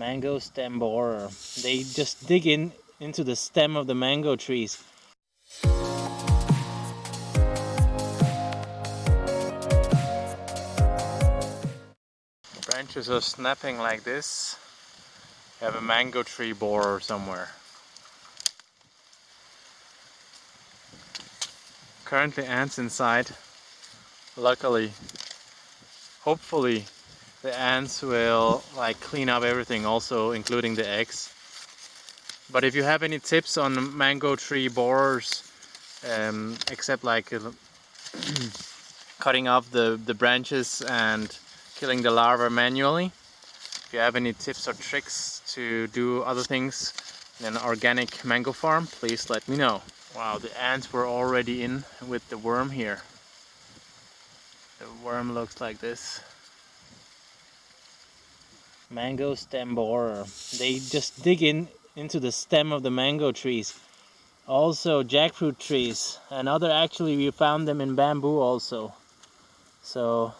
mango stem borer. They just dig in into the stem of the mango trees. Branches are snapping like this. You have a mango tree borer somewhere. Currently ants inside. Luckily, hopefully the ants will like clean up everything also including the eggs. But if you have any tips on mango tree borers um, except like uh, cutting off the the branches and killing the larvae manually if you have any tips or tricks to do other things in an organic mango farm please let me know. Wow the ants were already in with the worm here. The worm looks like this mango stem borer. They just dig in into the stem of the mango trees. Also jackfruit trees and other actually we found them in bamboo also. So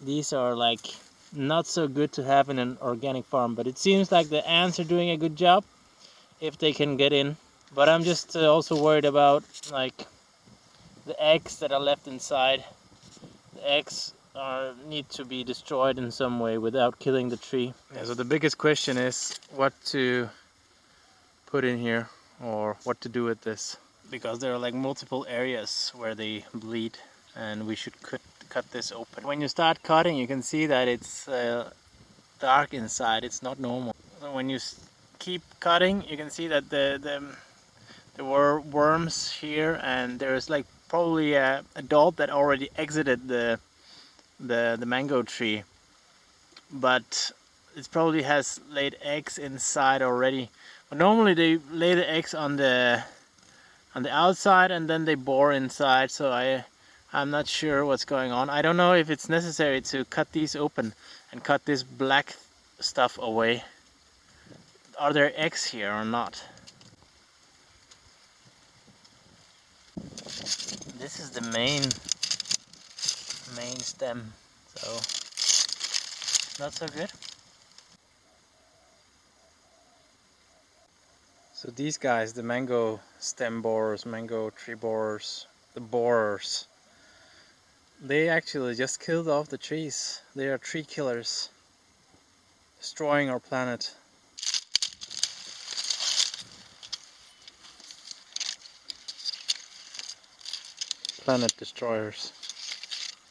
these are like not so good to have in an organic farm but it seems like the ants are doing a good job if they can get in. But I'm just uh, also worried about like the eggs that are left inside. The eggs are need to be destroyed in some way without killing the tree. Yeah, so the biggest question is what to put in here or what to do with this because there are like multiple areas where they bleed and we should cut, cut this open. When you start cutting you can see that it's uh, dark inside, it's not normal. So when you keep cutting you can see that the, the there were worms here and there's like probably a adult that already exited the the, the mango tree but it probably has laid eggs inside already. But normally they lay the eggs on the on the outside and then they bore inside so I I'm not sure what's going on. I don't know if it's necessary to cut these open and cut this black stuff away. Are there eggs here or not? This is the main main stem so not so good. So these guys the mango stem borers mango tree borers the borers they actually just killed off the trees. They are tree killers destroying our planet. Planet destroyers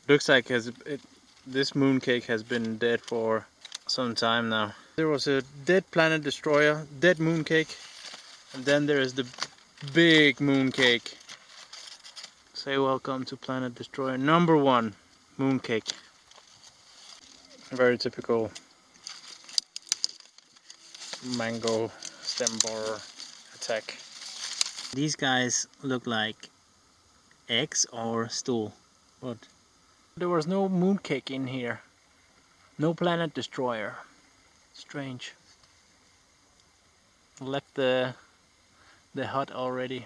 looks like has it, this mooncake has been dead for some time now. There was a dead planet destroyer, dead mooncake, and then there is the big mooncake. Say welcome to Planet Destroyer number one, mooncake. Very typical mango stem borer attack. These guys look like eggs or stool, but there was no mooncake in here. No planet destroyer. Strange. Left the the hut already.